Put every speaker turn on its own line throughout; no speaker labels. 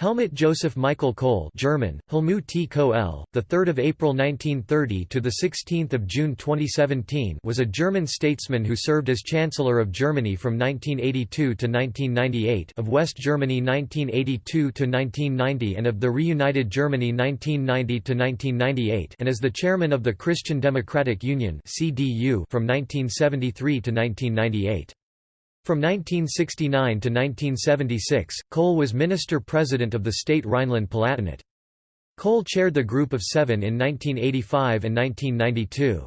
Helmut Joseph Michael Kohl German, Helmut T. Kohl, the 3rd of April 1930 to the 16th of June 2017 was a German statesman who served as Chancellor of Germany from 1982 to 1998 of West Germany 1982 to 1990 and of the reunited Germany 1990 to 1998 and as the chairman of the Christian Democratic Union CDU from 1973 to 1998. From 1969 to 1976, Kohl was minister-president of the state Rhineland-Palatinate. Kohl chaired the Group of Seven in 1985 and 1992.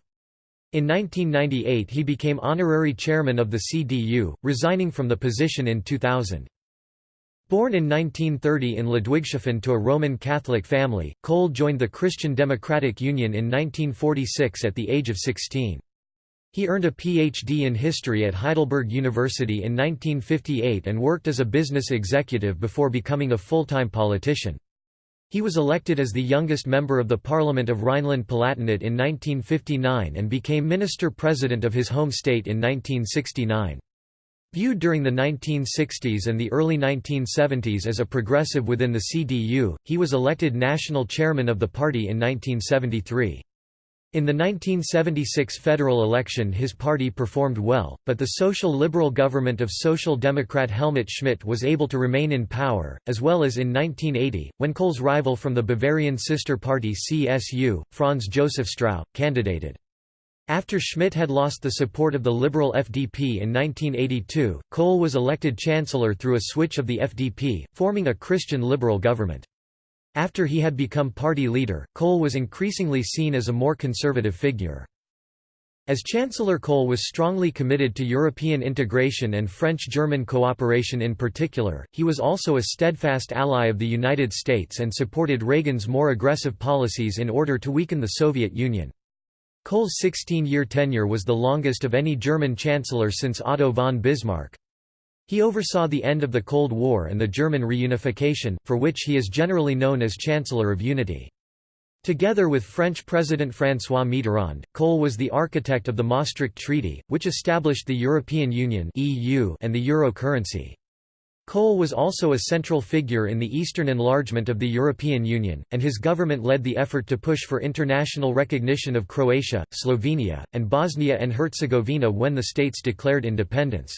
In 1998 he became honorary chairman of the CDU, resigning from the position in 2000. Born in 1930 in Ludwigshafen to a Roman Catholic family, Kohl joined the Christian Democratic Union in 1946 at the age of 16. He earned a Ph.D. in history at Heidelberg University in 1958 and worked as a business executive before becoming a full-time politician. He was elected as the youngest member of the Parliament of Rhineland-Palatinate in 1959 and became minister-president of his home state in 1969. Viewed during the 1960s and the early 1970s as a progressive within the CDU, he was elected national chairman of the party in 1973. In the 1976 federal election his party performed well, but the social liberal government of Social Democrat Helmut Schmidt was able to remain in power, as well as in 1980, when Kohl's rival from the Bavarian sister party CSU, Franz Josef Strauß, candidated. After Schmidt had lost the support of the liberal FDP in 1982, Kohl was elected chancellor through a switch of the FDP, forming a Christian liberal government. After he had become party leader, Kohl was increasingly seen as a more conservative figure. As Chancellor Kohl was strongly committed to European integration and French-German cooperation in particular, he was also a steadfast ally of the United States and supported Reagan's more aggressive policies in order to weaken the Soviet Union. Kohl's 16-year tenure was the longest of any German chancellor since Otto von Bismarck. He oversaw the end of the Cold War and the German reunification, for which he is generally known as Chancellor of Unity. Together with French President François Mitterrand, Kohl was the architect of the Maastricht Treaty, which established the European Union and the euro currency. Kohl was also a central figure in the eastern enlargement of the European Union, and his government led the effort to push for international recognition of Croatia, Slovenia, and Bosnia and Herzegovina when the states declared independence.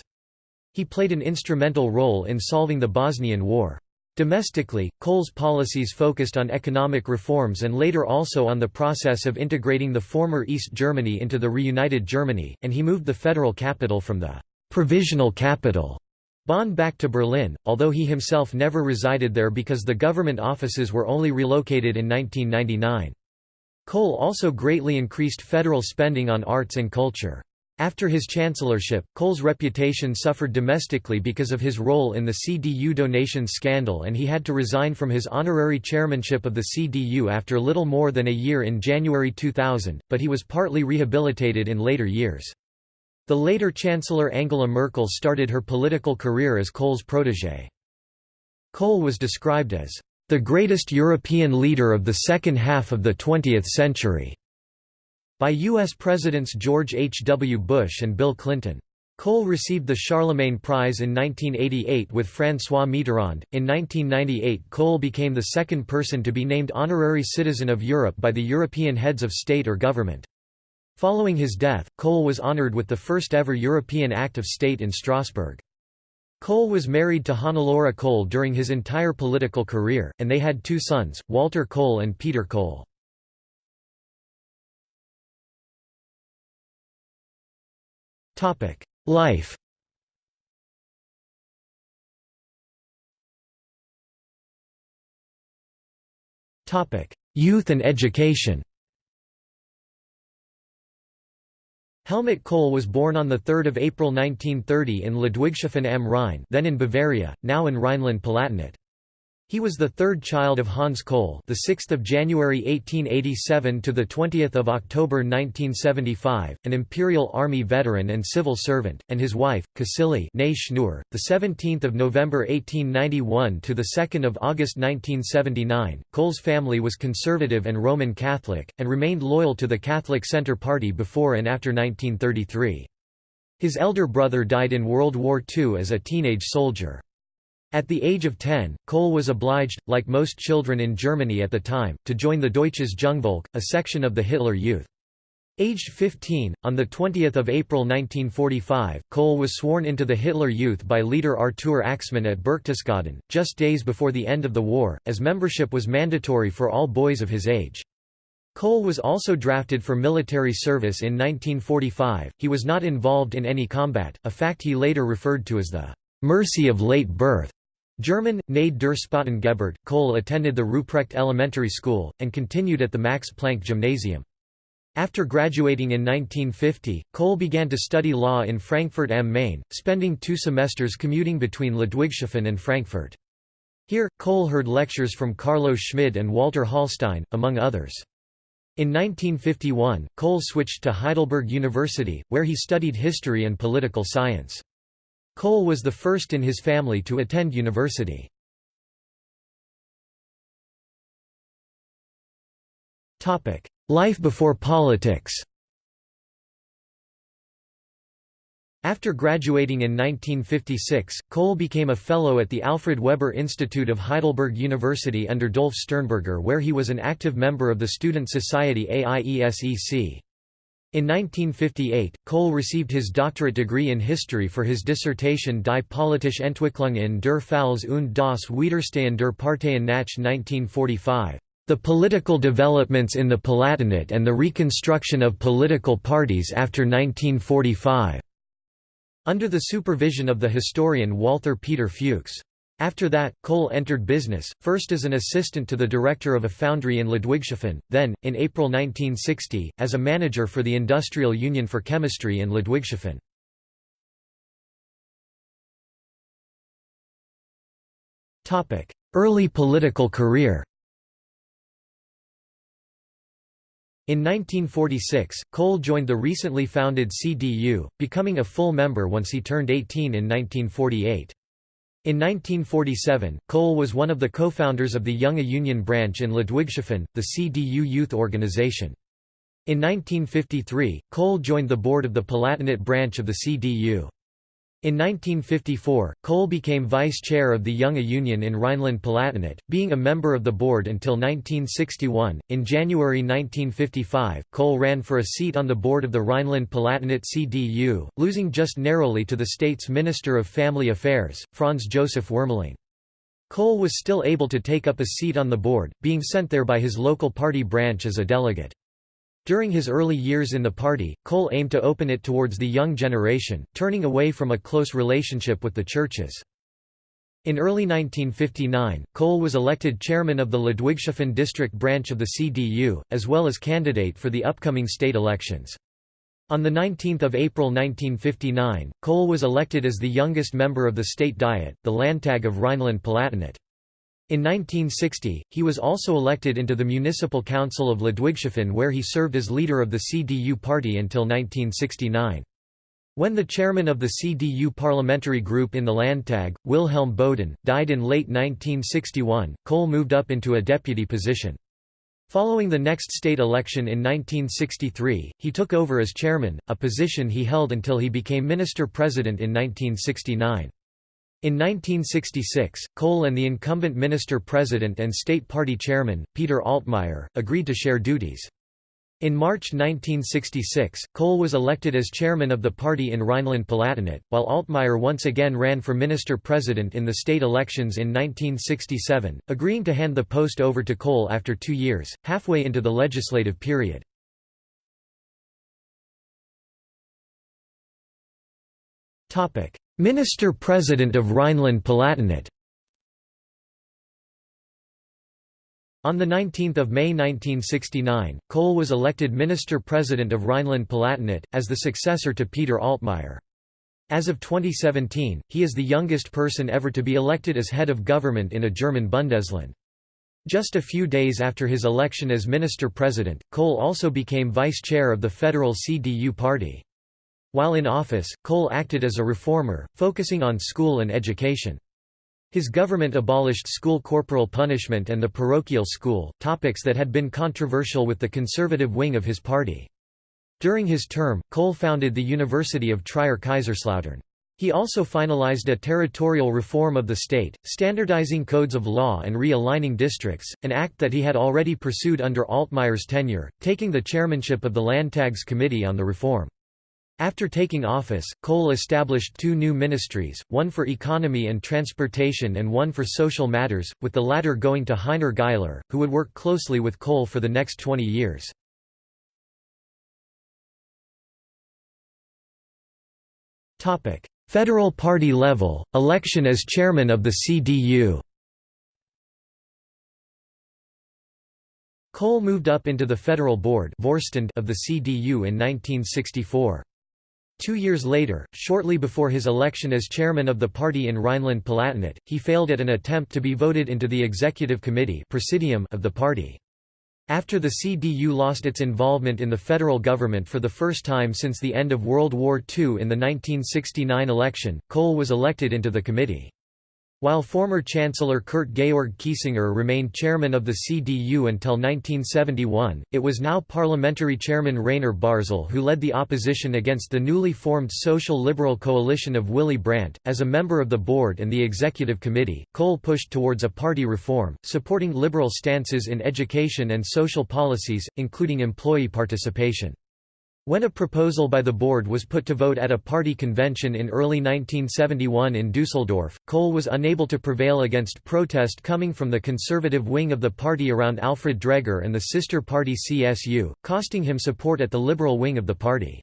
He played an instrumental role in solving the Bosnian War. Domestically, Kohl's policies focused on economic reforms and later also on the process of integrating the former East Germany into the reunited Germany, and he moved the federal capital from the «provisional capital» Bonn back to Berlin, although he himself never resided there because the government offices were only relocated in 1999. Kohl also greatly increased federal spending on arts and culture. After his chancellorship, Kohl's reputation suffered domestically because of his role in the CDU donations scandal and he had to resign from his honorary chairmanship of the CDU after little more than a year in January 2000, but he was partly rehabilitated in later years. The later Chancellor Angela Merkel started her political career as Kohl's protégé. Kohl was described as, "...the greatest European leader of the second half of the 20th century." By U.S. Presidents George H. W. Bush and Bill Clinton. Kohl received the Charlemagne Prize in 1988 with François Mitterrand. In 1998, Kohl became the second person to be named Honorary Citizen of Europe by the European heads of state or government. Following his death, Kohl was honored with the first ever European Act of State in Strasbourg. Kohl was married to Hannelore Kohl during his entire political career, and they had two sons, Walter Kohl and Peter Kohl. Topic: Life. Topic: Youth and education. Helmut Kohl was born on 3 April 1930 in Ludwigshafen am Rhein then in Bavaria, now in Rhineland-Palatinate. He was the third child of Hans Kohl, the 6th of January 1887 to the 20th of October 1975, an Imperial Army veteran and civil servant, and his wife, Schnur, the 17th of November 1891 to the 2nd of August 1979. Kohl's family was conservative and Roman Catholic and remained loyal to the Catholic Centre Party before and after 1933. His elder brother died in World War II as a teenage soldier. At the age of 10, Kohl was obliged, like most children in Germany at the time, to join the Deutsches Jungvolk, a section of the Hitler Youth. Aged 15, on 20 April 1945, Kohl was sworn into the Hitler Youth by leader Artur Axmann at Berchtesgaden, just days before the end of the war, as membership was mandatory for all boys of his age. Kohl was also drafted for military service in 1945. He was not involved in any combat, a fact he later referred to as the mercy of late birth. German, Gnade der Geburt. Kohl attended the Ruprecht Elementary School, and continued at the Max Planck Gymnasium. After graduating in 1950, Kohl began to study law in Frankfurt am Main, spending two semesters commuting between Ludwigshafen and Frankfurt. Here, Kohl heard lectures from Carlo Schmid and Walter Hallstein, among others. In 1951, Kohl switched to Heidelberg University, where he studied history and political science. Kohl was the first in his family to attend university. Life before politics After graduating in 1956, Kohl became a fellow at the Alfred Weber Institute of Heidelberg University under Dolf Sternberger where he was an active member of the student society AIESEC. In 1958, Kohl received his doctorate degree in history for his dissertation Die politische Entwicklung in der Pfalz und das Widerstehen der Parteien nach 1945. The political developments in the Palatinate and the reconstruction of political parties after 1945", under the supervision of the historian Walther Peter Fuchs. After that, Kohl entered business, first as an assistant to the director of a foundry in Ludwigshafen, then, in April 1960, as a manager for the Industrial Union for Chemistry in Ludwigshafen. Early political career In 1946, Kohl joined the recently founded CDU, becoming a full member once he turned 18 in 1948. In 1947, Kohl was one of the co-founders of the Junge Union branch in Ludwigshafen, the CDU youth organization. In 1953, Kohl joined the board of the Palatinate branch of the CDU. In 1954, Kohl became vice chair of the Junge Union in Rhineland-Palatinate, being a member of the board until 1961. In January 1955, Kohl ran for a seat on the board of the Rhineland-Palatinate CDU, losing just narrowly to the state's Minister of Family Affairs, Franz Josef Wuermeling. Kohl was still able to take up a seat on the board, being sent there by his local party branch as a delegate. During his early years in the party, Kohl aimed to open it towards the young generation, turning away from a close relationship with the churches. In early 1959, Kohl was elected chairman of the Ludwigshafen district branch of the CDU, as well as candidate for the upcoming state elections. On 19 April 1959, Kohl was elected as the youngest member of the state diet, the Landtag of Rhineland-Palatinate. In 1960, he was also elected into the Municipal Council of Ludwigshafen where he served as leader of the CDU party until 1969. When the chairman of the CDU parliamentary group in the Landtag, Wilhelm Boden, died in late 1961, Kohl moved up into a deputy position. Following the next state election in 1963, he took over as chairman, a position he held until he became minister-president in 1969. In 1966, Kohl and the incumbent minister-president and state party chairman, Peter Altmaier, agreed to share duties. In March 1966, Kohl was elected as chairman of the party in Rhineland-Palatinate, while Altmaier once again ran for minister-president in the state elections in 1967, agreeing to hand the post over to Kohl after two years, halfway into the legislative period. Minister-President of Rhineland-Palatinate On 19 May 1969, Kohl was elected Minister-President of Rhineland-Palatinate, as the successor to Peter Altmaier. As of 2017, he is the youngest person ever to be elected as head of government in a German Bundesland. Just a few days after his election as minister-president, Kohl also became vice chair of the federal CDU party. While in office, Kohl acted as a reformer, focusing on school and education. His government abolished school corporal punishment and the parochial school, topics that had been controversial with the conservative wing of his party. During his term, Kohl founded the University of Trier Kaiserslautern. He also finalized a territorial reform of the state, standardizing codes of law and realigning districts, an act that he had already pursued under Altmaier's tenure, taking the chairmanship of the Landtags Committee on the reform. After taking office, Kohl established two new ministries, one for economy and transportation and one for social matters, with the latter going to Heiner Geißler, who would work closely with Kohl for the next 20 years. Federal party level, election as chairman of the CDU Kohl moved up into the federal board of the CDU in 1964. Two years later, shortly before his election as chairman of the party in Rhineland-Palatinate, he failed at an attempt to be voted into the executive committee presidium of the party. After the CDU lost its involvement in the federal government for the first time since the end of World War II in the 1969 election, Kohl was elected into the committee. While former Chancellor Kurt Georg Kiesinger remained chairman of the CDU until 1971, it was now parliamentary chairman Rainer Barzel who led the opposition against the newly formed Social Liberal coalition of Willy Brandt. As a member of the board and the executive committee, Kohl pushed towards a party reform, supporting liberal stances in education and social policies, including employee participation. When a proposal by the board was put to vote at a party convention in early 1971 in Dusseldorf, Kohl was unable to prevail against protest coming from the conservative wing of the party around Alfred Dregger and the sister party CSU, costing him support at the liberal wing of the party.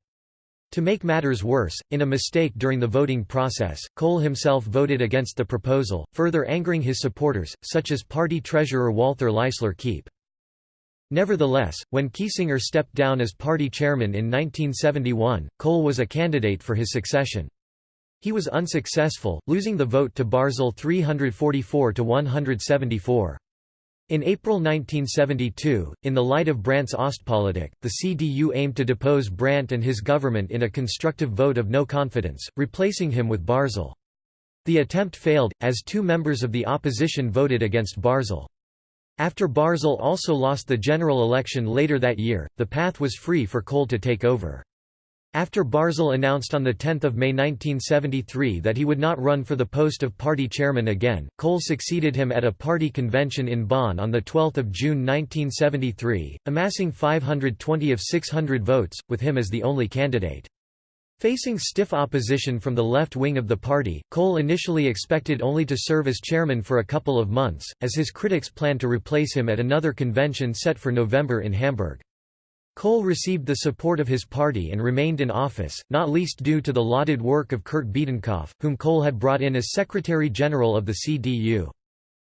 To make matters worse, in a mistake during the voting process, Kohl himself voted against the proposal, further angering his supporters, such as party treasurer Walther Leisler Kiep. Nevertheless, when Kiesinger stepped down as party chairman in 1971, Kohl was a candidate for his succession. He was unsuccessful, losing the vote to Barzel 344 to 174. In April 1972, in the light of Brandt's Ostpolitik, the CDU aimed to depose Brandt and his government in a constructive vote of no confidence, replacing him with Barzel. The attempt failed, as two members of the opposition voted against Barzel. After Barzel also lost the general election later that year, the path was free for Kohl to take over. After Barzel announced on 10 May 1973 that he would not run for the post of party chairman again, Kohl succeeded him at a party convention in Bonn on 12 June 1973, amassing 520 of 600 votes, with him as the only candidate. Facing stiff opposition from the left wing of the party, Kohl initially expected only to serve as chairman for a couple of months, as his critics planned to replace him at another convention set for November in Hamburg. Kohl received the support of his party and remained in office, not least due to the lauded work of Kurt Biedenkopf, whom Kohl had brought in as Secretary-General of the CDU.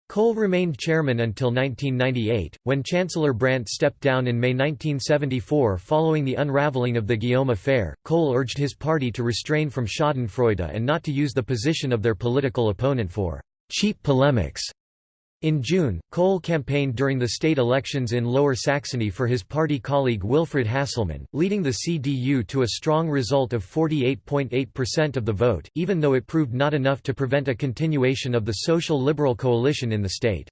Kohl remained chairman until 1998, when Chancellor Brandt stepped down in May 1974 following the unraveling of the Guillaume affair. Kohl urged his party to restrain from schadenfreude and not to use the position of their political opponent for cheap polemics. In June, Kohl campaigned during the state elections in Lower Saxony for his party colleague Wilfried Hasselmann, leading the CDU to a strong result of 48.8% of the vote, even though it proved not enough to prevent a continuation of the social liberal coalition in the state.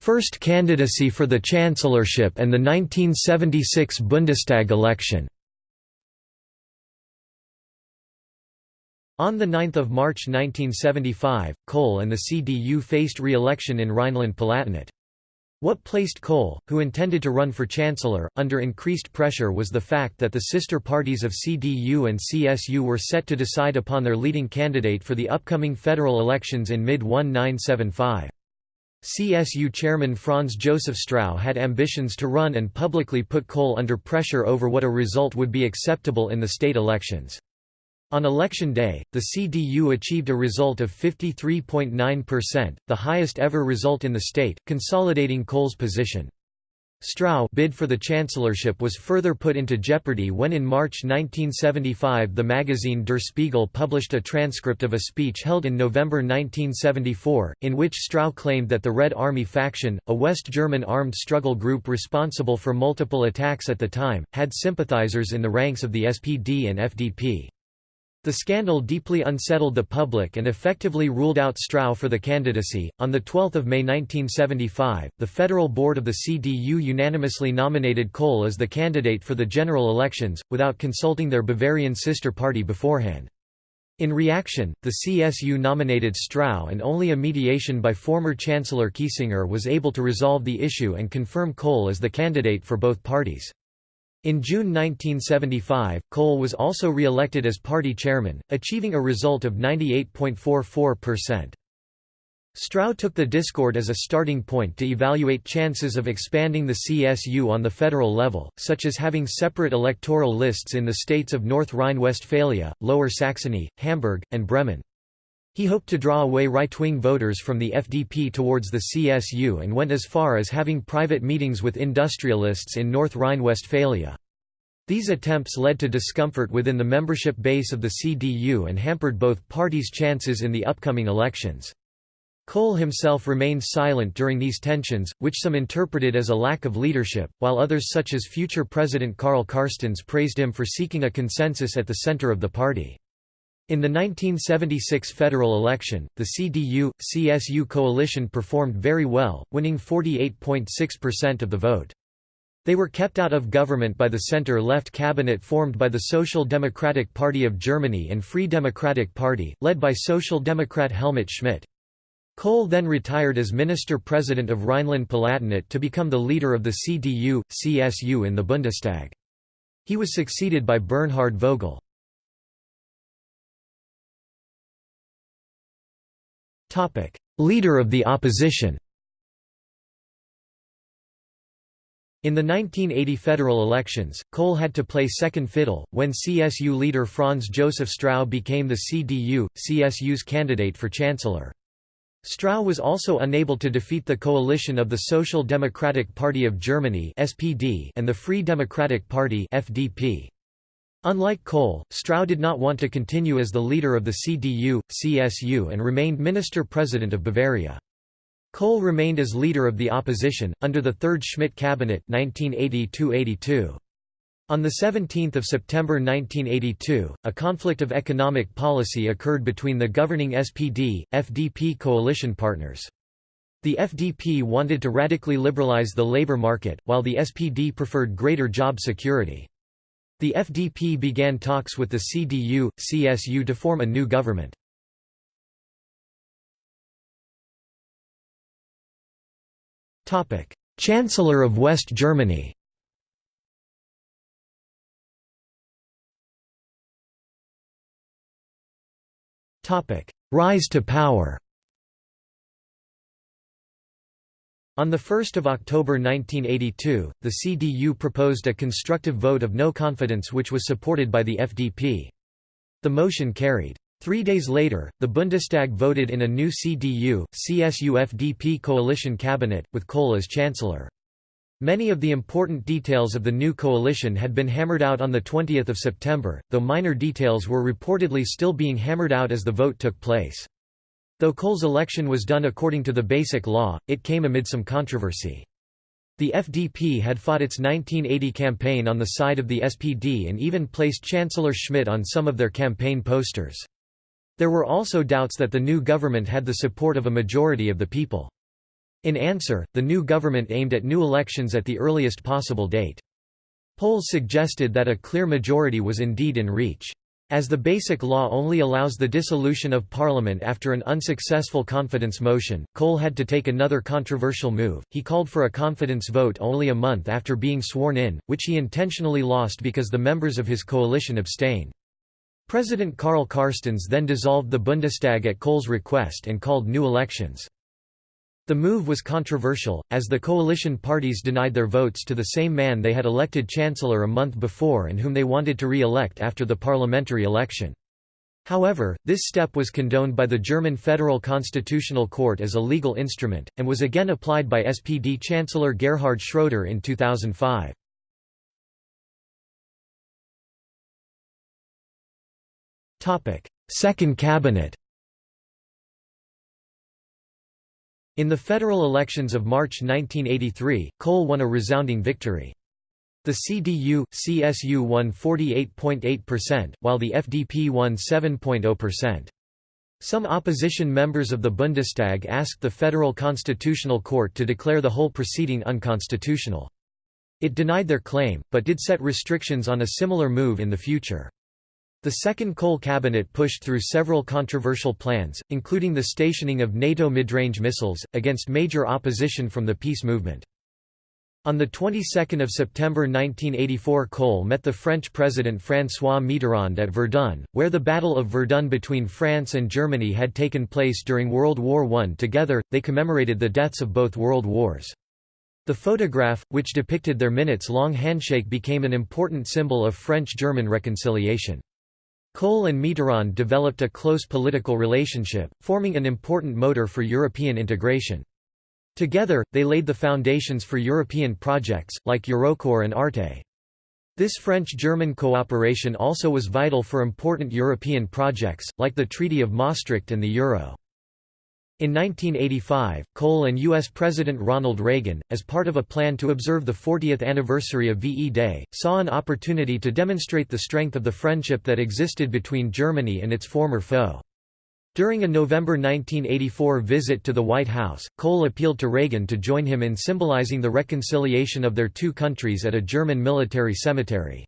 First candidacy for the chancellorship and the 1976 Bundestag election On 9 March 1975, Kohl and the CDU faced re-election in Rhineland-Palatinate. What placed Kohl, who intended to run for chancellor, under increased pressure was the fact that the sister parties of CDU and CSU were set to decide upon their leading candidate for the upcoming federal elections in mid-1975. CSU chairman Franz Josef Strauß had ambitions to run and publicly put Kohl under pressure over what a result would be acceptable in the state elections. On election day, the CDU achieved a result of 53.9%, the highest ever result in the state, consolidating Kohl's position. Strauß bid for the chancellorship was further put into jeopardy when in March 1975 the magazine Der Spiegel published a transcript of a speech held in November 1974, in which Strauß claimed that the Red Army faction, a West German armed struggle group responsible for multiple attacks at the time, had sympathizers in the ranks of the SPD and FDP. The scandal deeply unsettled the public and effectively ruled out Strauß for the candidacy. On 12 May 1975, the Federal Board of the CDU unanimously nominated Kohl as the candidate for the general elections, without consulting their Bavarian sister party beforehand. In reaction, the CSU nominated Strauß and only a mediation by former Chancellor Kiesinger was able to resolve the issue and confirm Kohl as the candidate for both parties. In June 1975, Kohl was also re-elected as party chairman, achieving a result of 98.44%. Strauß took the discord as a starting point to evaluate chances of expanding the CSU on the federal level, such as having separate electoral lists in the states of North Rhine-Westphalia, Lower Saxony, Hamburg, and Bremen. He hoped to draw away right-wing voters from the FDP towards the CSU and went as far as having private meetings with industrialists in North Rhine-Westphalia. These attempts led to discomfort within the membership base of the CDU and hampered both parties' chances in the upcoming elections. Kohl himself remained silent during these tensions, which some interpreted as a lack of leadership, while others such as future President Karl Carstens praised him for seeking a consensus at the center of the party. In the 1976 federal election, the CDU-CSU coalition performed very well, winning 48.6% of the vote. They were kept out of government by the center-left cabinet formed by the Social Democratic Party of Germany and Free Democratic Party, led by Social Democrat Helmut Schmidt. Kohl then retired as Minister-President of Rhineland-Palatinate to become the leader of the CDU-CSU in the Bundestag. He was succeeded by Bernhard Vogel. Leader of the opposition In the 1980 federal elections, Kohl had to play second fiddle, when CSU leader Franz Josef Strauß became the CDU, CSU's candidate for chancellor. Strauß was also unable to defeat the coalition of the Social Democratic Party of Germany and the Free Democratic Party FDP. Unlike Kohl, Strauß did not want to continue as the leader of the CDU, CSU and remained minister-president of Bavaria. Kohl remained as leader of the opposition, under the Third Schmidt cabinet 1980 On 17 September 1982, a conflict of economic policy occurred between the governing SPD, FDP coalition partners. The FDP wanted to radically liberalize the labor market, while the SPD preferred greater job security. The FDP began talks with the CDU, CSU to form a new government. Chancellor of West Germany. Rise to power On 1 October 1982, the CDU proposed a constructive vote of no confidence which was supported by the FDP. The motion carried. Three days later, the Bundestag voted in a new CDU, CSU-FDP coalition cabinet, with Kohl as chancellor. Many of the important details of the new coalition had been hammered out on 20 September, though minor details were reportedly still being hammered out as the vote took place. Though Kohl's election was done according to the Basic Law, it came amid some controversy. The FDP had fought its 1980 campaign on the side of the SPD and even placed Chancellor Schmidt on some of their campaign posters. There were also doubts that the new government had the support of a majority of the people. In answer, the new government aimed at new elections at the earliest possible date. Polls suggested that a clear majority was indeed in reach. As the Basic Law only allows the dissolution of Parliament after an unsuccessful confidence motion, Kohl had to take another controversial move, he called for a confidence vote only a month after being sworn in, which he intentionally lost because the members of his coalition abstained. President Karl Carstens then dissolved the Bundestag at Kohl's request and called new elections. The move was controversial, as the coalition parties denied their votes to the same man they had elected chancellor a month before and whom they wanted to re-elect after the parliamentary election. However, this step was condoned by the German Federal Constitutional Court as a legal instrument, and was again applied by SPD Chancellor Gerhard Schroeder in 2005. Second cabinet In the federal elections of March 1983, Kohl won a resounding victory. The CDU, CSU won 48.8%, while the FDP won 7.0%. Some opposition members of the Bundestag asked the Federal Constitutional Court to declare the whole proceeding unconstitutional. It denied their claim, but did set restrictions on a similar move in the future. The second Kohl cabinet pushed through several controversial plans, including the stationing of NATO mid-range missiles, against major opposition from the peace movement. On the 22nd of September 1984 Kohl met the French President François Mitterrand at Verdun, where the Battle of Verdun between France and Germany had taken place during World War I. Together, they commemorated the deaths of both world wars. The photograph, which depicted their minutes-long handshake became an important symbol of French-German reconciliation. Kohl and Mitterrand developed a close political relationship, forming an important motor for European integration. Together, they laid the foundations for European projects, like Eurocorps and Arte. This French-German cooperation also was vital for important European projects, like the Treaty of Maastricht and the Euro. In 1985, Kohl and U.S. President Ronald Reagan, as part of a plan to observe the 40th anniversary of VE Day, saw an opportunity to demonstrate the strength of the friendship that existed between Germany and its former foe. During a November 1984 visit to the White House, Kohl appealed to Reagan to join him in symbolizing the reconciliation of their two countries at a German military cemetery.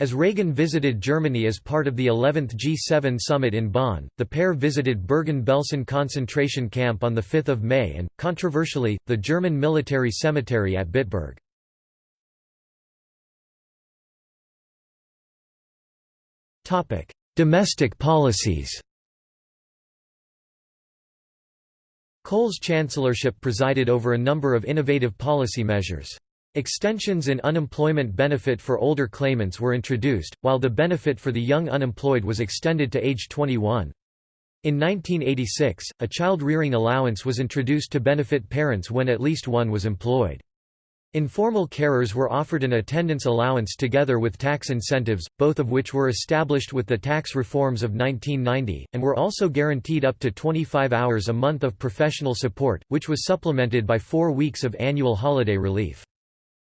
As Reagan visited Germany as part of the 11th G7 summit in Bonn, the pair visited Bergen-Belsen concentration camp on 5 May and, controversially, the German military cemetery at Bitburg. Domestic policies Kohl's chancellorship presided over a number of innovative policy measures. Extensions in unemployment benefit for older claimants were introduced, while the benefit for the young unemployed was extended to age 21. In 1986, a child rearing allowance was introduced to benefit parents when at least one was employed. Informal carers were offered an attendance allowance together with tax incentives, both of which were established with the tax reforms of 1990, and were also guaranteed up to 25 hours a month of professional support, which was supplemented by four weeks of annual holiday relief.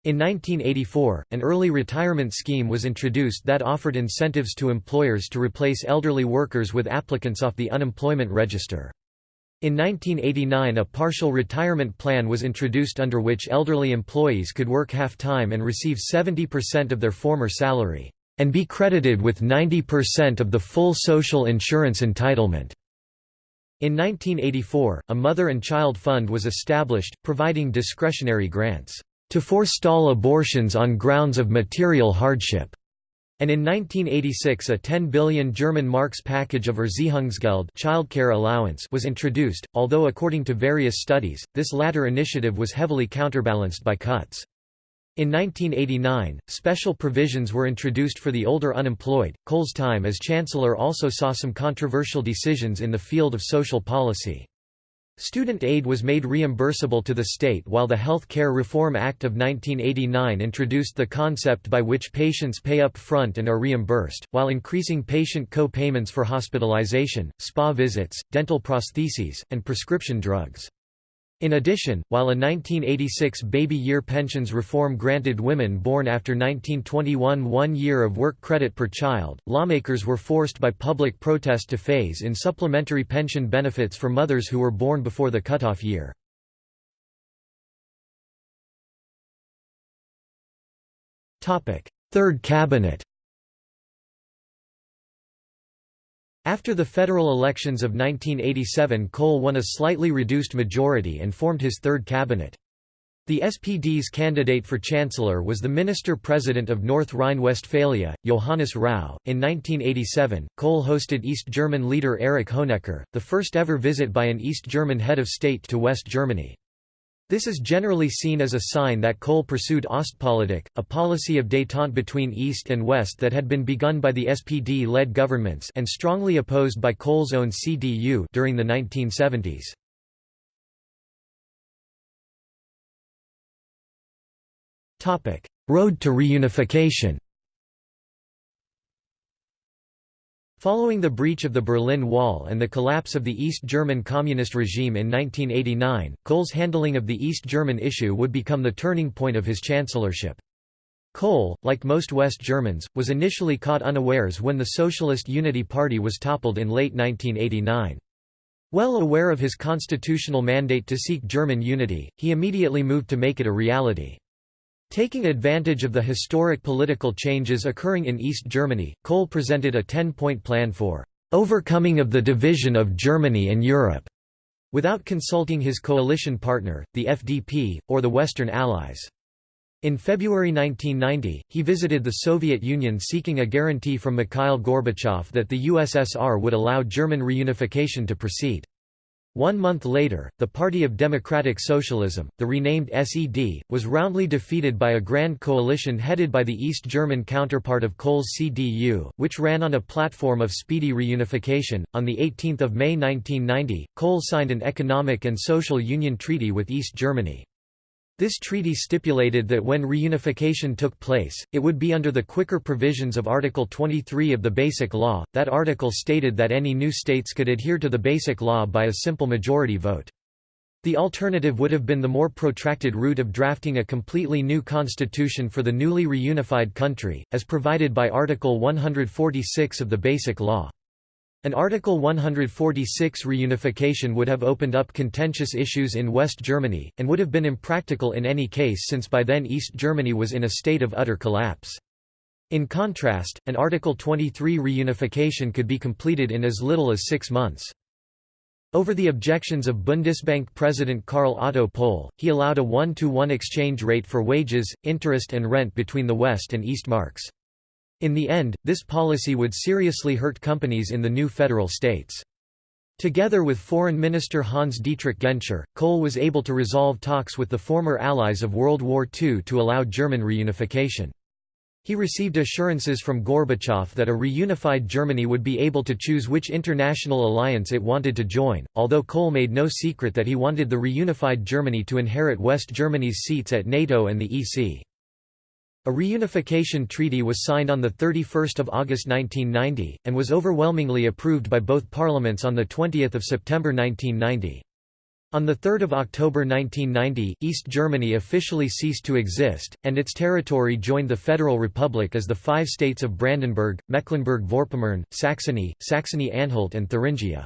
In 1984, an early retirement scheme was introduced that offered incentives to employers to replace elderly workers with applicants off the unemployment register. In 1989 a partial retirement plan was introduced under which elderly employees could work half-time and receive 70% of their former salary, and be credited with 90% of the full social insurance entitlement. In 1984, a mother and child fund was established, providing discretionary grants, to forestall abortions on grounds of material hardship. And in 1986 a 10 billion German marks package of Erziehungsgeld childcare allowance was introduced, although according to various studies, this latter initiative was heavily counterbalanced by cuts. In 1989, special provisions were introduced for the older unemployed. Kohl's time as chancellor also saw some controversial decisions in the field of social policy. Student aid was made reimbursable to the state while the Health Care Reform Act of 1989 introduced the concept by which patients pay up front and are reimbursed, while increasing patient co-payments for hospitalization, spa visits, dental prostheses, and prescription drugs. In addition, while a 1986 baby year pensions reform granted women born after 1921 one year of work credit per child, lawmakers were forced by public protest to phase in supplementary pension benefits for mothers who were born before the cutoff year. Third cabinet After the federal elections of 1987 Kohl won a slightly reduced majority and formed his third cabinet. The SPD's candidate for chancellor was the minister-president of North Rhine-Westphalia, Johannes Rau. In 1987, Kohl hosted East German leader Erich Honecker, the first ever visit by an East German head of state to West Germany. This is generally seen as a sign that Kohl pursued Ostpolitik, a policy of détente between East and West that had been begun by the SPD-led governments and strongly opposed by Kohl's own CDU during the 1970s. Road to reunification Following the breach of the Berlin Wall and the collapse of the East German Communist regime in 1989, Kohl's handling of the East German issue would become the turning point of his chancellorship. Kohl, like most West Germans, was initially caught unawares when the Socialist Unity Party was toppled in late 1989. Well aware of his constitutional mandate to seek German unity, he immediately moved to make it a reality. Taking advantage of the historic political changes occurring in East Germany, Kohl presented a ten-point plan for "...overcoming of the division of Germany and Europe", without consulting his coalition partner, the FDP, or the Western Allies. In February 1990, he visited the Soviet Union seeking a guarantee from Mikhail Gorbachev that the USSR would allow German reunification to proceed. One month later, the Party of Democratic Socialism, the renamed SED, was roundly defeated by a grand coalition headed by the East German counterpart of Kohl's CDU, which ran on a platform of speedy reunification. On 18 May 1990, Kohl signed an economic and social union treaty with East Germany. This treaty stipulated that when reunification took place, it would be under the quicker provisions of Article 23 of the Basic Law. That article stated that any new states could adhere to the Basic Law by a simple majority vote. The alternative would have been the more protracted route of drafting a completely new constitution for the newly reunified country, as provided by Article 146 of the Basic Law. An Article 146 reunification would have opened up contentious issues in West Germany, and would have been impractical in any case since by then East Germany was in a state of utter collapse. In contrast, an Article 23 reunification could be completed in as little as six months. Over the objections of Bundesbank President Karl Otto Pohl, he allowed a one-to-one -one exchange rate for wages, interest and rent between the West and East marks. In the end, this policy would seriously hurt companies in the new federal states. Together with Foreign Minister Hans-Dietrich Genscher, Kohl was able to resolve talks with the former allies of World War II to allow German reunification. He received assurances from Gorbachev that a reunified Germany would be able to choose which international alliance it wanted to join, although Kohl made no secret that he wanted the reunified Germany to inherit West Germany's seats at NATO and the EC. A reunification treaty was signed on 31 August 1990, and was overwhelmingly approved by both parliaments on 20 September 1990. On 3 October 1990, East Germany officially ceased to exist, and its territory joined the Federal Republic as the five states of Brandenburg, Mecklenburg-Vorpommern, Saxony, Saxony-Anhalt and Thuringia.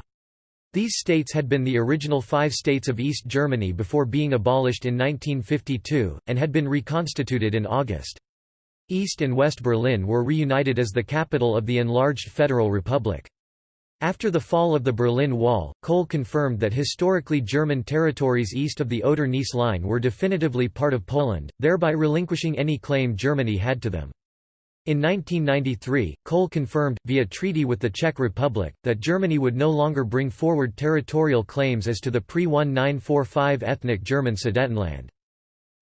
These states had been the original five states of East Germany before being abolished in 1952, and had been reconstituted in August. East and West Berlin were reunited as the capital of the enlarged Federal Republic. After the fall of the Berlin Wall, Kohl confirmed that historically German territories east of the Oder-Neisse line were definitively part of Poland, thereby relinquishing any claim Germany had to them. In 1993, Kohl confirmed, via treaty with the Czech Republic, that Germany would no longer bring forward territorial claims as to the pre-1945 ethnic German Sudetenland.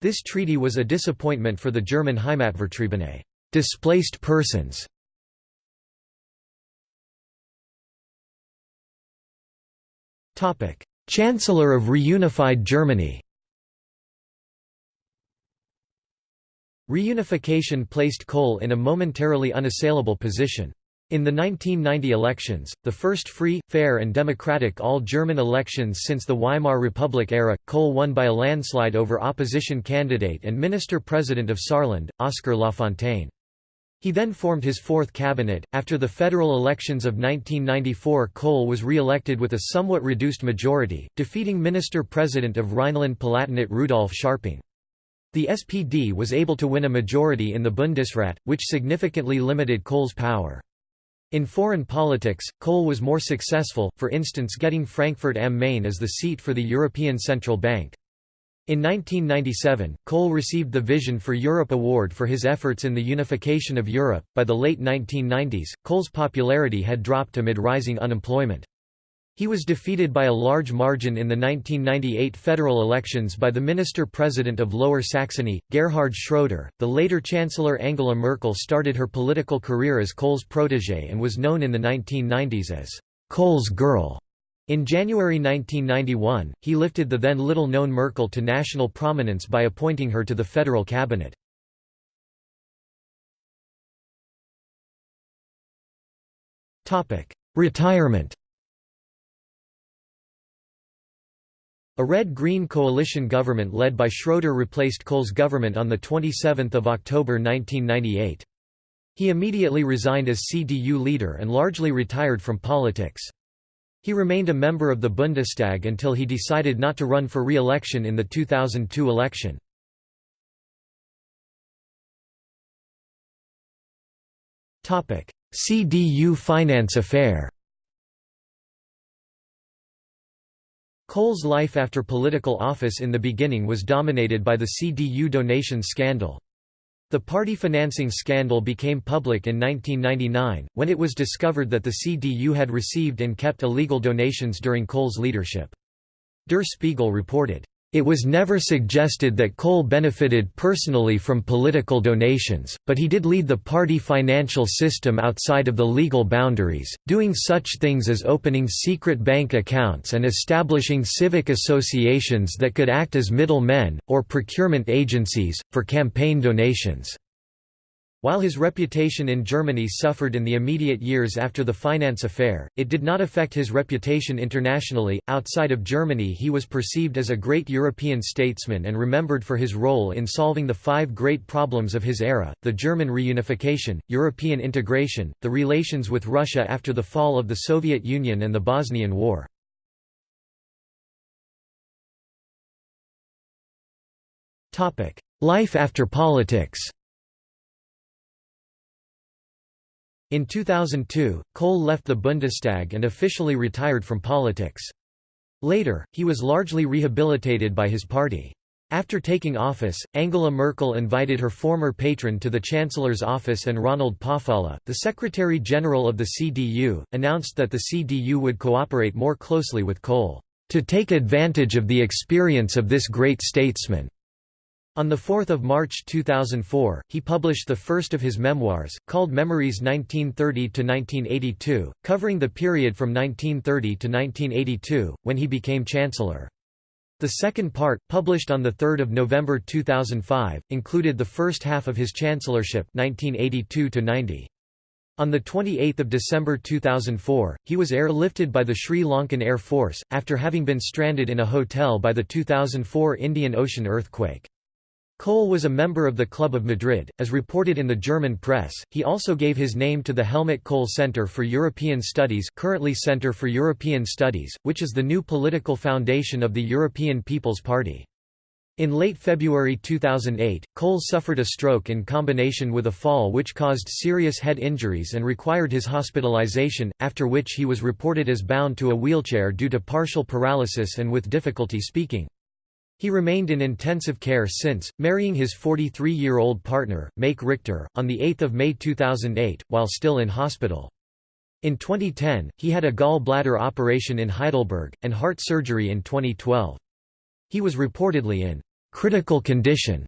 This treaty was a disappointment for the German Heimatvertriebene displaced persons". Chancellor of reunified Germany Reunification placed Kohl in a momentarily unassailable position. In the 1990 elections, the first free, fair and democratic all-German elections since the Weimar Republic era, Kohl won by a landslide over opposition candidate and minister-president of Saarland, Oskar Lafontaine. He then formed his fourth cabinet. After the federal elections of 1994, Kohl was re-elected with a somewhat reduced majority, defeating minister-president of Rhineland-Palatinate Rudolf Scharping. The SPD was able to win a majority in the Bundesrat, which significantly limited Kohl's power. In foreign politics, Kohl was more successful, for instance getting Frankfurt am Main as the seat for the European Central Bank. In 1997, Kohl received the Vision for Europe Award for his efforts in the unification of Europe. By the late 1990s, Kohl's popularity had dropped amid rising unemployment. He was defeated by a large margin in the 1998 federal elections by the minister-president of Lower Saxony, Gerhard Schroeder. The later Chancellor Angela Merkel started her political career as Kohl's protégé and was known in the 1990s as Kohl's girl. In January 1991, he lifted the then little-known Merkel to national prominence by appointing her to the federal cabinet. Retirement A red-green coalition government led by Schroeder replaced Kohl's government on 27 October 1998. He immediately resigned as CDU leader and largely retired from politics. He remained a member of the Bundestag until he decided not to run for re-election in the 2002 election. CDU finance affair Kohl's life after political office in the beginning was dominated by the CDU donations scandal. The party financing scandal became public in 1999, when it was discovered that the CDU had received and kept illegal donations during Kohl's leadership. Der Spiegel reported, it was never suggested that Kohl benefited personally from political donations, but he did lead the party financial system outside of the legal boundaries, doing such things as opening secret bank accounts and establishing civic associations that could act as middle men, or procurement agencies, for campaign donations. While his reputation in Germany suffered in the immediate years after the finance affair, it did not affect his reputation internationally. Outside of Germany, he was perceived as a great European statesman and remembered for his role in solving the five great problems of his era the German reunification, European integration, the relations with Russia after the fall of the Soviet Union, and the Bosnian War. Life after politics In 2002, Kohl left the Bundestag and officially retired from politics. Later, he was largely rehabilitated by his party. After taking office, Angela Merkel invited her former patron to the Chancellor's office and Ronald Pofalla, the Secretary-General of the CDU, announced that the CDU would cooperate more closely with Kohl, "...to take advantage of the experience of this great statesman." On 4 March 2004, he published the first of his memoirs, called Memories 1930–1982, covering the period from 1930 to 1982, when he became Chancellor. The second part, published on 3 November 2005, included the first half of his chancellorship 1982 -90. On 28 December 2004, he was airlifted by the Sri Lankan Air Force, after having been stranded in a hotel by the 2004 Indian Ocean earthquake. Kohl was a member of the Club of Madrid, as reported in the German press. He also gave his name to the Helmut Kohl Center for European Studies, currently Center for European Studies, which is the new political foundation of the European People's Party. In late February 2008, Kohl suffered a stroke in combination with a fall which caused serious head injuries and required his hospitalization, after which he was reported as bound to a wheelchair due to partial paralysis and with difficulty speaking. He remained in intensive care since, marrying his 43-year-old partner, Maike Richter, on 8 May 2008, while still in hospital. In 2010, he had a gallbladder operation in Heidelberg, and heart surgery in 2012. He was reportedly in critical condition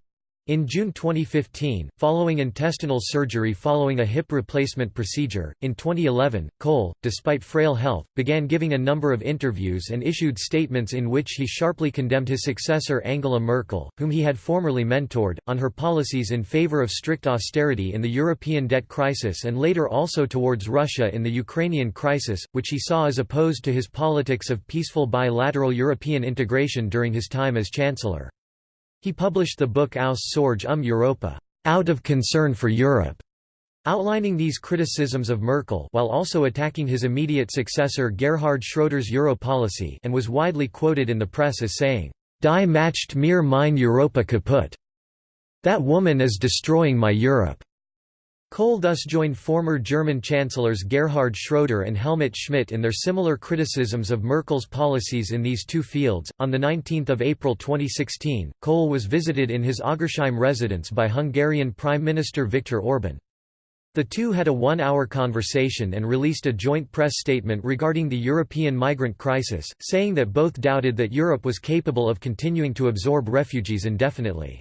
in June 2015, following intestinal surgery following a hip replacement procedure, in 2011, Kohl, despite frail health, began giving a number of interviews and issued statements in which he sharply condemned his successor Angela Merkel, whom he had formerly mentored, on her policies in favor of strict austerity in the European debt crisis and later also towards Russia in the Ukrainian crisis, which he saw as opposed to his politics of peaceful bilateral European integration during his time as Chancellor. He published the book Aus Sorge um Europa, Out of Concern for Europe, outlining these criticisms of Merkel while also attacking his immediate successor Gerhard Schroeder's Euro policy and was widely quoted in the press as saying, Die macht mir mein Europa kaputt. That woman is destroying my Europe. Kohl thus joined former German chancellors Gerhard Schroeder and Helmut Schmidt in their similar criticisms of Merkel's policies in these two fields. On 19 April 2016, Kohl was visited in his Oggersheim residence by Hungarian Prime Minister Viktor Orban. The two had a one-hour conversation and released a joint press statement regarding the European migrant crisis, saying that both doubted that Europe was capable of continuing to absorb refugees indefinitely.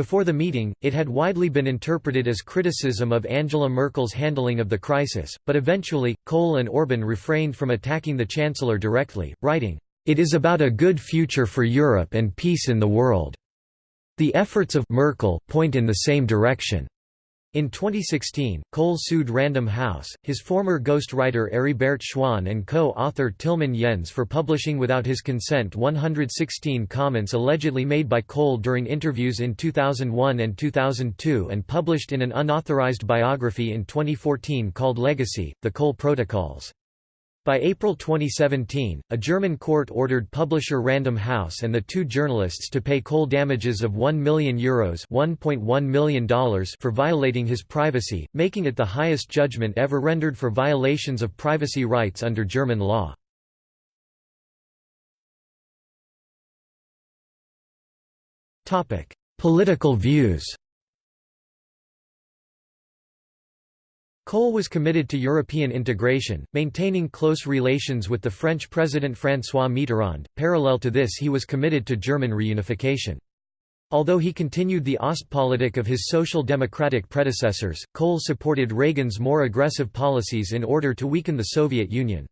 Before the meeting, it had widely been interpreted as criticism of Angela Merkel's handling of the crisis, but eventually, Kohl and Orban refrained from attacking the Chancellor directly, writing, "...it is about a good future for Europe and peace in the world. The efforts of Merkel point in the same direction." In 2016, Kohl sued Random House, his former ghostwriter Heribert Schwan and co-author Tilman Jens for publishing without his consent 116 comments allegedly made by Kohl during interviews in 2001 and 2002 and published in an unauthorized biography in 2014 called Legacy, The Kohl Protocols. By April 2017, a German court ordered publisher Random House and the two journalists to pay Kohl damages of €1 million, Euros $1.1 million for violating his privacy, making it the highest judgment ever rendered for violations of privacy rights under German law. Political views Kohl was committed to European integration, maintaining close relations with the French President François Mitterrand. Parallel to this, he was committed to German reunification. Although he continued the Ostpolitik of his social democratic predecessors, Kohl supported Reagan's more aggressive policies in order to weaken the Soviet Union.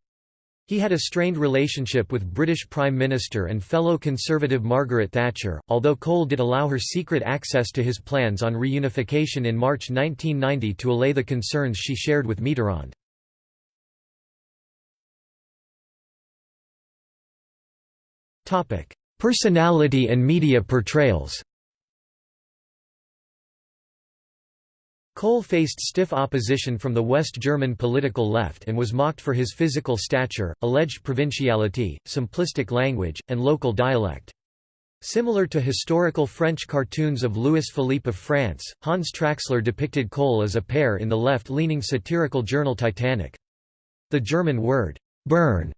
He had a strained relationship with British Prime Minister and fellow Conservative Margaret Thatcher, although Kohl did allow her secret access to his plans on reunification in March 1990 to allay the concerns she shared with Mitterrand. Personality and media portrayals Kohl faced stiff opposition from the West German political left and was mocked for his physical stature, alleged provinciality, simplistic language, and local dialect. Similar to historical French cartoons of Louis Philippe of France, Hans Traxler depicted Kohl as a pear in the left-leaning satirical journal Titanic. The German word, Birne,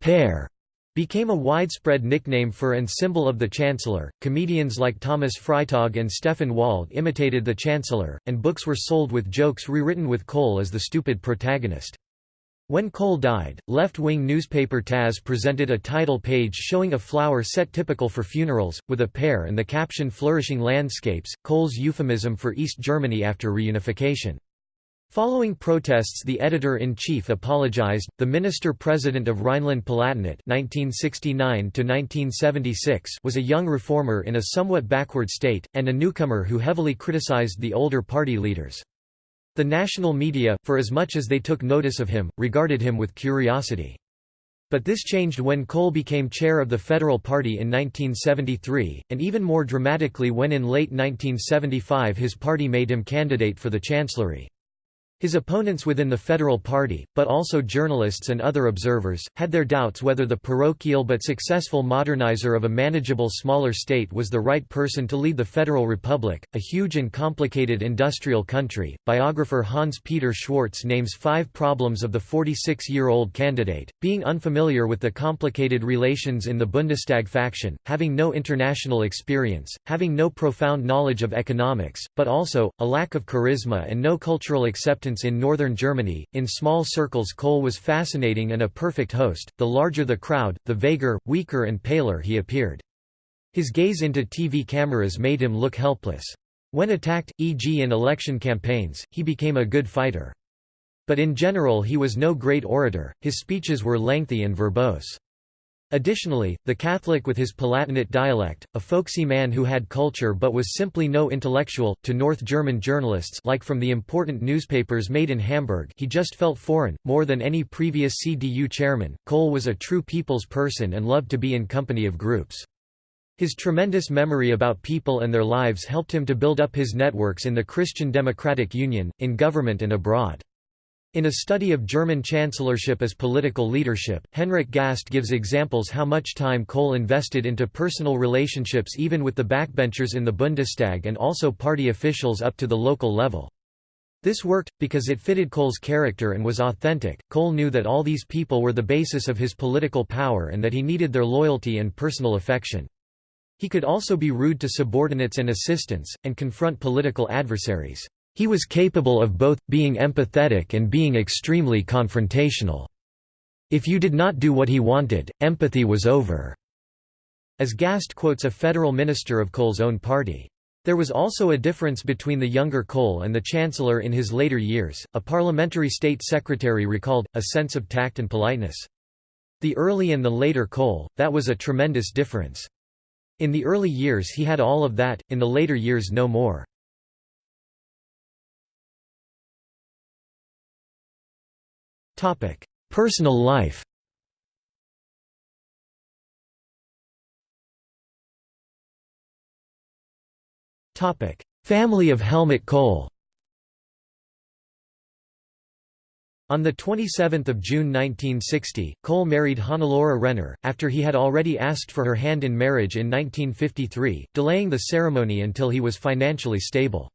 pear, became a widespread nickname for and symbol of the Chancellor. Comedians like Thomas Freitag and Stefan Wald imitated the Chancellor, and books were sold with jokes rewritten with Kohl as the stupid protagonist. When Kohl died, left-wing newspaper taz presented a title page showing a flower set typical for funerals, with a pear and the caption Flourishing Landscapes, Kohl's euphemism for East Germany after reunification. Following protests the editor-in-chief apologized. The minister-president of Rhineland-Palatinate (1969–1976) was a young reformer in a somewhat backward state, and a newcomer who heavily criticized the older party leaders. The national media, for as much as they took notice of him, regarded him with curiosity. But this changed when Kohl became chair of the Federal Party in 1973, and even more dramatically when in late 1975 his party made him candidate for the chancellery. His opponents within the Federal Party, but also journalists and other observers, had their doubts whether the parochial but successful modernizer of a manageable smaller state was the right person to lead the Federal Republic, a huge and complicated industrial country. Biographer Hans Peter Schwarz names five problems of the 46 year old candidate being unfamiliar with the complicated relations in the Bundestag faction, having no international experience, having no profound knowledge of economics, but also, a lack of charisma and no cultural acceptance in northern Germany. In small circles, Kohl was fascinating and a perfect host. The larger the crowd, the vaguer, weaker, and paler he appeared. His gaze into TV cameras made him look helpless. When attacked, e.g., in election campaigns, he became a good fighter. But in general, he was no great orator, his speeches were lengthy and verbose. Additionally, the Catholic with his Palatinate dialect, a folksy man who had culture but was simply no intellectual, to North German journalists like from the important newspapers made in Hamburg he just felt foreign, more than any previous CDU chairman. Kohl was a true people's person and loved to be in company of groups. His tremendous memory about people and their lives helped him to build up his networks in the Christian Democratic Union, in government and abroad. In a study of German chancellorship as political leadership, Henrik Gast gives examples how much time Kohl invested into personal relationships even with the backbenchers in the Bundestag and also party officials up to the local level. This worked, because it fitted Kohl's character and was authentic. Kohl knew that all these people were the basis of his political power and that he needed their loyalty and personal affection. He could also be rude to subordinates and assistants, and confront political adversaries. He was capable of both, being empathetic and being extremely confrontational. If you did not do what he wanted, empathy was over." As Gast quotes a federal minister of Kohl's own party. There was also a difference between the younger Kohl and the chancellor in his later years, a parliamentary state secretary recalled, a sense of tact and politeness. The early and the later Kohl, that was a tremendous difference. In the early years he had all of that, in the later years no more. Personal life Family of Helmut Kohl On 27 June 1960, Kohl married Hannelore Renner, after he had already asked for her hand in marriage in 1953, delaying the ceremony until he was financially stable.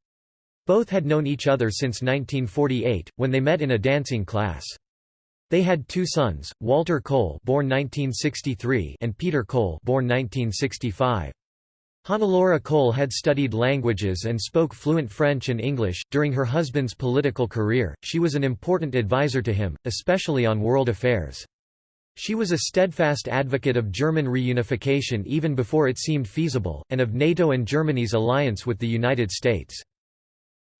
Both had known each other since 1948, when they met in a dancing class. They had two sons, Walter Kohl born 1963 and Peter Kohl born 1965. Hannelore Kohl had studied languages and spoke fluent French and English. During her husband's political career, she was an important advisor to him, especially on world affairs. She was a steadfast advocate of German reunification even before it seemed feasible, and of NATO and Germany's alliance with the United States.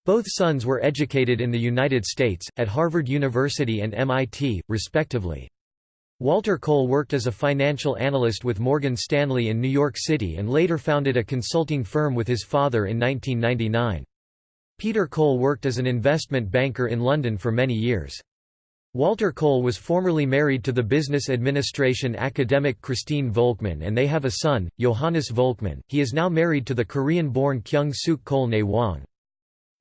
Both sons were educated in the United States, at Harvard University and MIT, respectively. Walter Kohl worked as a financial analyst with Morgan Stanley in New York City and later founded a consulting firm with his father in 1999. Peter Kohl worked as an investment banker in London for many years. Walter Kohl was formerly married to the business administration academic Christine Volkmann and they have a son, Johannes Volkmann. He is now married to the Korean-born Kyung Suk Kohl Ne Wang.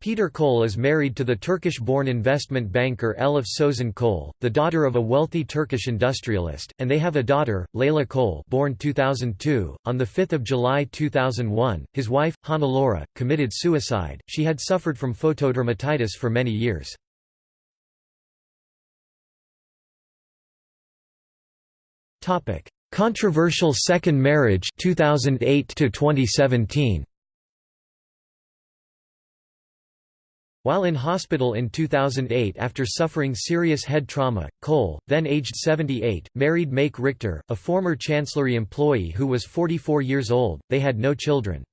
Peter Kohl is married to the Turkish-born investment banker Elif Sozen Kohl, the daughter of a wealthy Turkish industrialist, and they have a daughter, Leyla Kohl born 2002. On 5 July 2001, his wife, Hannelore, committed suicide. She had suffered from photodermatitis for many years. Controversial second marriage 2008 to 2017. While in hospital in 2008 after suffering serious head trauma, Kohl, then aged 78, married Maike Richter, a former Chancellery employee who was 44 years old. They had no children.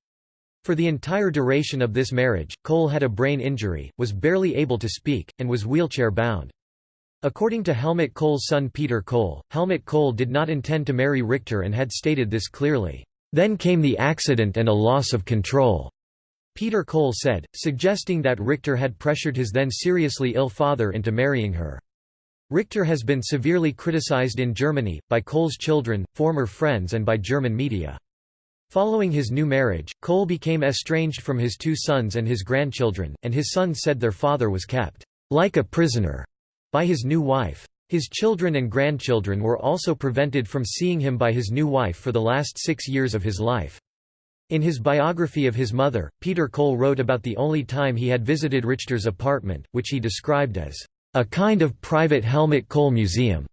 For the entire duration of this marriage, Kohl had a brain injury, was barely able to speak, and was wheelchair-bound. According to Helmut Kohl's son Peter Kohl, Helmut Kohl did not intend to marry Richter and had stated this clearly. Then came the accident and a loss of control. Peter Kohl said, suggesting that Richter had pressured his then seriously ill father into marrying her. Richter has been severely criticized in Germany, by Kohl's children, former friends and by German media. Following his new marriage, Kohl became estranged from his two sons and his grandchildren, and his sons said their father was kept like a prisoner by his new wife. His children and grandchildren were also prevented from seeing him by his new wife for the last six years of his life. In his biography of his mother, Peter Kohl wrote about the only time he had visited Richter's apartment, which he described as a kind of private Helmut Kohl museum,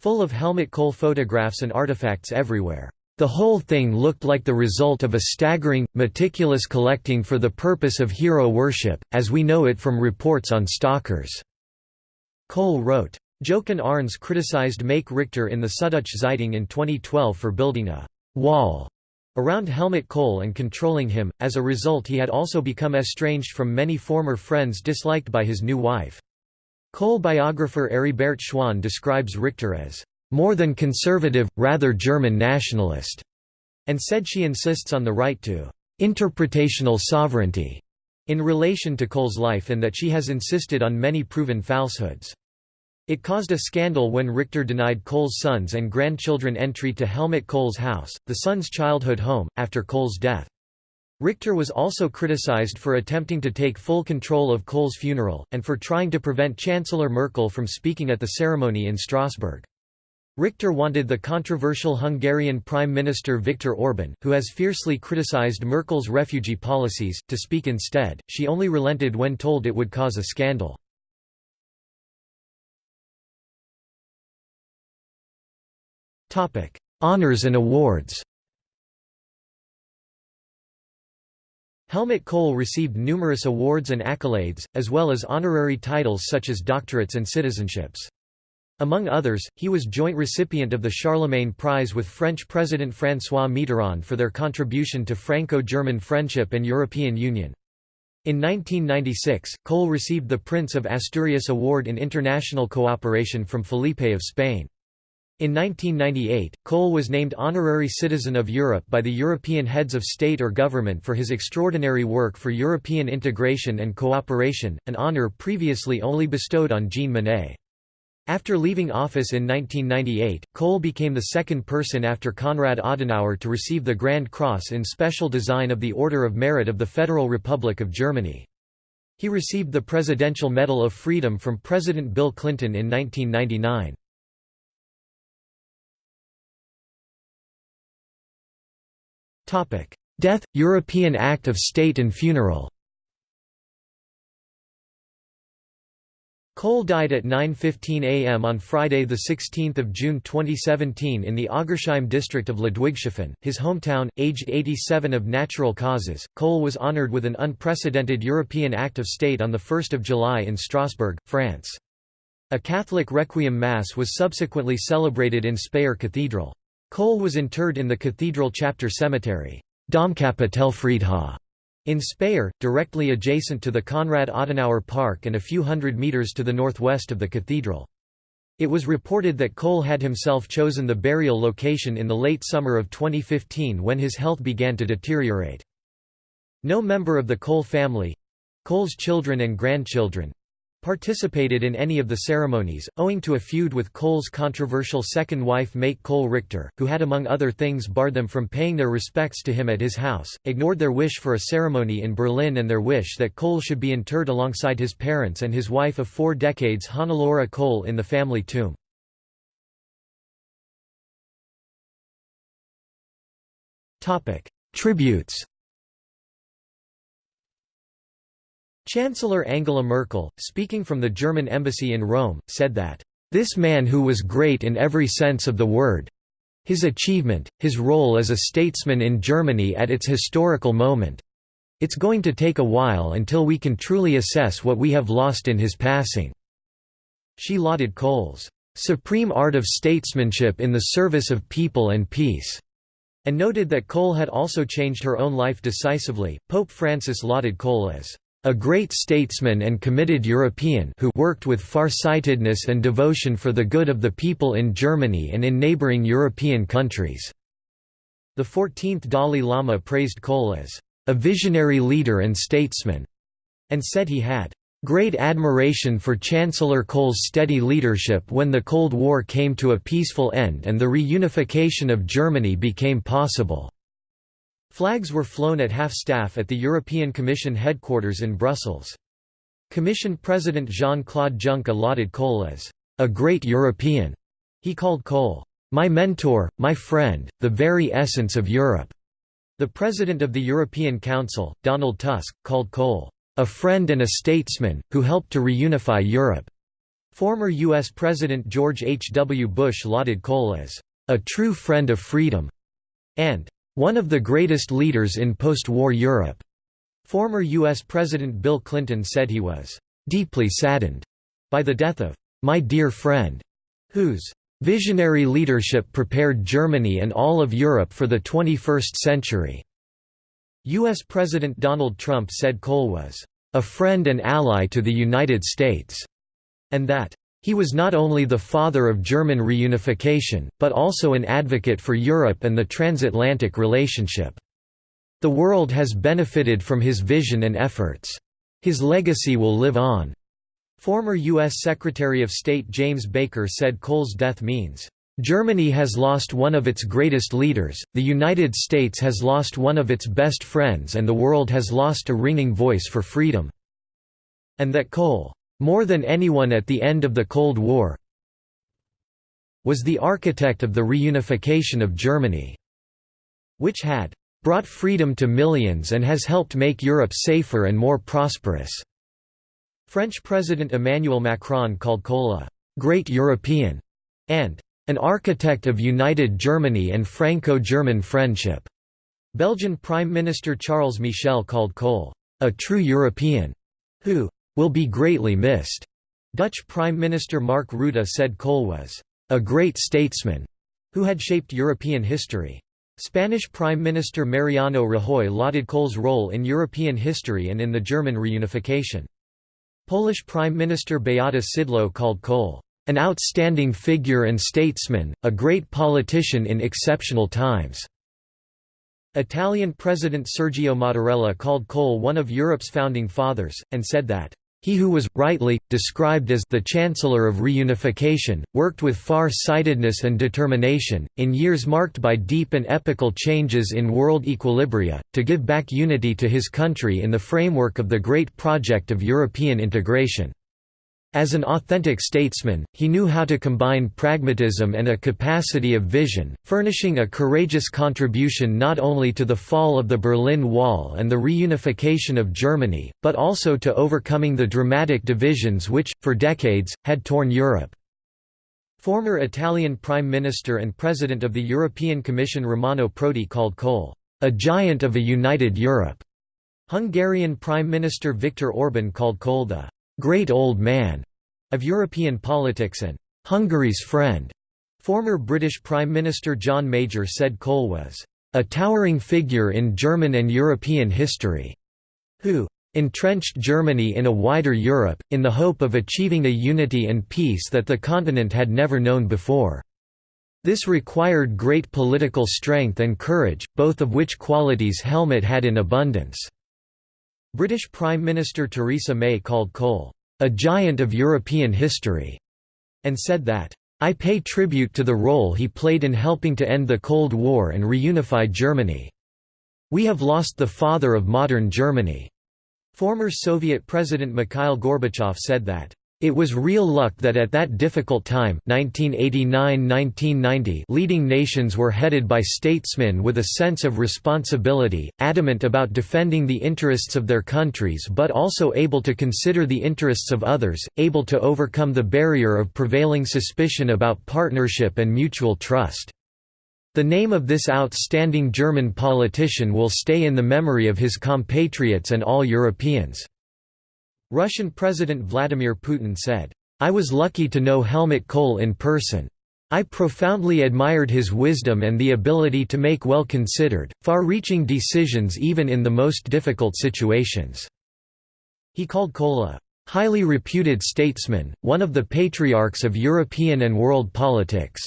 full of Helmut Kohl photographs and artifacts everywhere. The whole thing looked like the result of a staggering, meticulous collecting for the purpose of hero worship, as we know it from reports on stalkers." Kohl wrote. Jochen Arntz criticized Maike Richter in the Süddeutsche Zeitung in 2012 for building a «wall» around Helmut Kohl and controlling him, as a result he had also become estranged from many former friends disliked by his new wife. Kohl biographer Heribert Schwan describes Richter as, "...more than conservative, rather German nationalist", and said she insists on the right to "...interpretational sovereignty", in relation to Kohl's life and that she has insisted on many proven falsehoods. It caused a scandal when Richter denied Kohl's sons and grandchildren entry to Helmut Kohl's house, the son's childhood home, after Kohl's death. Richter was also criticized for attempting to take full control of Kohl's funeral, and for trying to prevent Chancellor Merkel from speaking at the ceremony in Strasbourg. Richter wanted the controversial Hungarian Prime Minister Viktor Orban, who has fiercely criticized Merkel's refugee policies, to speak instead. She only relented when told it would cause a scandal. Honours and awards Helmut Kohl received numerous awards and accolades, as well as honorary titles such as doctorates and citizenships. Among others, he was joint recipient of the Charlemagne Prize with French President François Mitterrand for their contribution to Franco-German friendship and European Union. In 1996, Kohl received the Prince of Asturias Award in International Cooperation from Felipe of Spain. In 1998, Kohl was named Honorary Citizen of Europe by the European heads of state or government for his extraordinary work for European integration and cooperation, an honour previously only bestowed on Jean Monnet. After leaving office in 1998, Kohl became the second person after Konrad Adenauer to receive the Grand Cross in Special Design of the Order of Merit of the Federal Republic of Germany. He received the Presidential Medal of Freedom from President Bill Clinton in 1999. Death – European Act of State and Funeral Kohl died at 9.15 am on Friday 16 June 2017 in the Oggersheim district of Ludwigshafen, his hometown, aged 87 of natural causes. Kohl was honored with an unprecedented European Act of State on 1 July in Strasbourg, France. A Catholic Requiem Mass was subsequently celebrated in Speyer Cathedral. Kohl was interred in the cathedral chapter cemetery, Domkapitelfriedhof, in Speyer, directly adjacent to the Konrad Adenauer Park and a few hundred meters to the northwest of the cathedral. It was reported that Kohl had himself chosen the burial location in the late summer of 2015 when his health began to deteriorate. No member of the Kohl family—Kohl's children and grandchildren, participated in any of the ceremonies, owing to a feud with Kohl's controversial second wife Maike Kohl Richter, who had among other things barred them from paying their respects to him at his house, ignored their wish for a ceremony in Berlin and their wish that Kohl should be interred alongside his parents and his wife of four decades Hannelore Kohl in the family tomb. Tributes Chancellor Angela Merkel, speaking from the German embassy in Rome, said that, "...this man who was great in every sense of the word his achievement, his role as a statesman in Germany at its historical moment it's going to take a while until we can truly assess what we have lost in his passing." She lauded Kohl's "...supreme art of statesmanship in the service of people and peace." and noted that Kohl had also changed her own life decisively. Pope Francis lauded Kohl as a great statesman and committed European who worked with far-sightedness and devotion for the good of the people in Germany and in neighboring European countries." The 14th Dalai Lama praised Kohl as a visionary leader and statesman, and said he had great admiration for Chancellor Kohl's steady leadership when the Cold War came to a peaceful end and the reunification of Germany became possible. Flags were flown at half-staff at the European Commission headquarters in Brussels. Commission President Jean-Claude Juncker lauded Kohl as a great European. He called Kohl, my mentor, my friend, the very essence of Europe. The President of the European Council, Donald Tusk, called Kohl, a friend and a statesman, who helped to reunify Europe. Former U.S. President George H. W. Bush lauded Kohl as a true friend of freedom, and one of the greatest leaders in post-war Europe. Former U.S. President Bill Clinton said he was deeply saddened by the death of my dear friend, whose visionary leadership prepared Germany and all of Europe for the 21st century. U.S. President Donald Trump said Kohl was a friend and ally to the United States, and that he was not only the father of German reunification, but also an advocate for Europe and the transatlantic relationship. The world has benefited from his vision and efforts. His legacy will live on. Former U.S. Secretary of State James Baker said Kohl's death means, "...Germany has lost one of its greatest leaders, the United States has lost one of its best friends and the world has lost a ringing voice for freedom." And that Kohl more than anyone at the end of the Cold War, was the architect of the reunification of Germany, which had brought freedom to millions and has helped make Europe safer and more prosperous. French President Emmanuel Macron called Kohl a great European and an architect of united Germany and Franco-German friendship. Belgian Prime Minister Charles Michel called Kohl a true European who will be greatly missed. Dutch Prime Minister Mark Rutte said Kohl was a great statesman who had shaped European history. Spanish Prime Minister Mariano Rajoy lauded Kohl's role in European history and in the German reunification. Polish Prime Minister Beata Szydło called Kohl, "...an outstanding figure and statesman, a great politician in exceptional times." Italian President Sergio Mattarella called Kohl one of Europe's founding fathers, and said that, He who was, rightly, described as the Chancellor of Reunification, worked with far-sightedness and determination, in years marked by deep and epochal changes in world equilibria, to give back unity to his country in the framework of the great project of European integration. As an authentic statesman, he knew how to combine pragmatism and a capacity of vision, furnishing a courageous contribution not only to the fall of the Berlin Wall and the reunification of Germany, but also to overcoming the dramatic divisions which, for decades, had torn Europe. Former Italian Prime Minister and President of the European Commission Romano Prodi called Kohl, "...a giant of a united Europe." Hungarian Prime Minister Viktor Orban called Kohl the "...great old man." of European politics and Hungary's friend. Former British Prime Minister John Major said Kohl was a towering figure in German and European history, who entrenched Germany in a wider Europe, in the hope of achieving a unity and peace that the continent had never known before. This required great political strength and courage, both of which qualities Helmut had in abundance. British Prime Minister Theresa May called Kohl, a giant of European history, and said that, I pay tribute to the role he played in helping to end the Cold War and reunify Germany. We have lost the father of modern Germany. Former Soviet President Mikhail Gorbachev said that, it was real luck that at that difficult time 1989–1990 leading nations were headed by statesmen with a sense of responsibility, adamant about defending the interests of their countries but also able to consider the interests of others, able to overcome the barrier of prevailing suspicion about partnership and mutual trust. The name of this outstanding German politician will stay in the memory of his compatriots and all Europeans. Russian President Vladimir Putin said, I was lucky to know Helmut Kohl in person. I profoundly admired his wisdom and the ability to make well-considered, far-reaching decisions even in the most difficult situations." He called Kohl a "...highly reputed statesman, one of the patriarchs of European and world politics."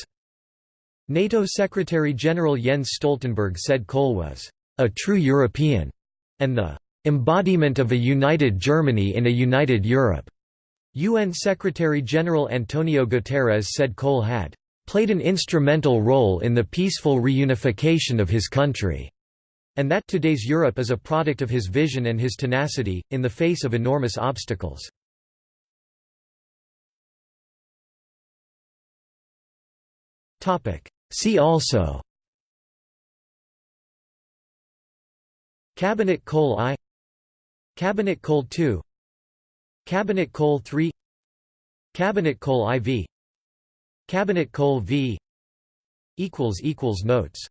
NATO Secretary-General Jens Stoltenberg said Kohl was "...a true European," and the Embodiment of a united Germany in a united Europe. UN Secretary-General Antonio Guterres said Kohl had played an instrumental role in the peaceful reunification of his country, and that today's Europe is a product of his vision and his tenacity, in the face of enormous obstacles. See also Cabinet Kohl I Cabinet Kohl 2 Cabinet Kohl 3 Cabinet Kohl IV Cabinet Kohl V equals equals Notes